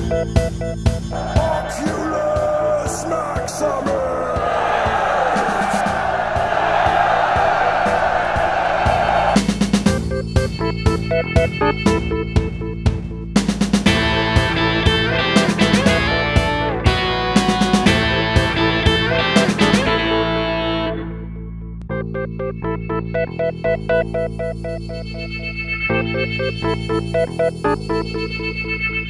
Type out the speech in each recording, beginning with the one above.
Oculus Maximus! Thank you.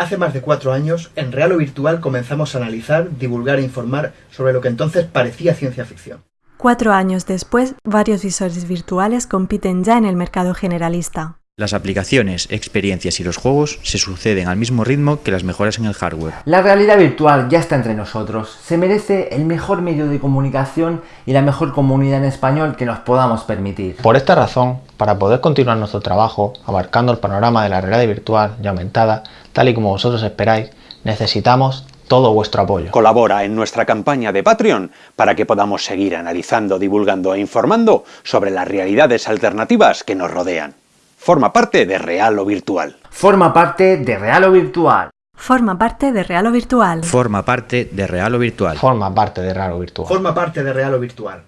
Hace más de cuatro años, en Real o Virtual comenzamos a analizar, divulgar e informar sobre lo que entonces parecía ciencia ficción. Cuatro años después, varios visores virtuales compiten ya en el mercado generalista. Las aplicaciones, experiencias y los juegos se suceden al mismo ritmo que las mejoras en el hardware. La realidad virtual ya está entre nosotros. Se merece el mejor medio de comunicación y la mejor comunidad en español que nos podamos permitir. Por esta razón, para poder continuar nuestro trabajo, abarcando el panorama de la realidad virtual y aumentada, tal y como vosotros esperáis, necesitamos todo vuestro apoyo. Colabora en nuestra campaña de Patreon para que podamos seguir analizando, divulgando e informando sobre las realidades alternativas que nos rodean. Forma parte de Real o Virtual. Forma parte de Real o Virtual. Forma parte de Real o Virtual. Forma parte de Real o Virtual. Forma parte de Real o Virtual. Forma parte de Real o Virtual.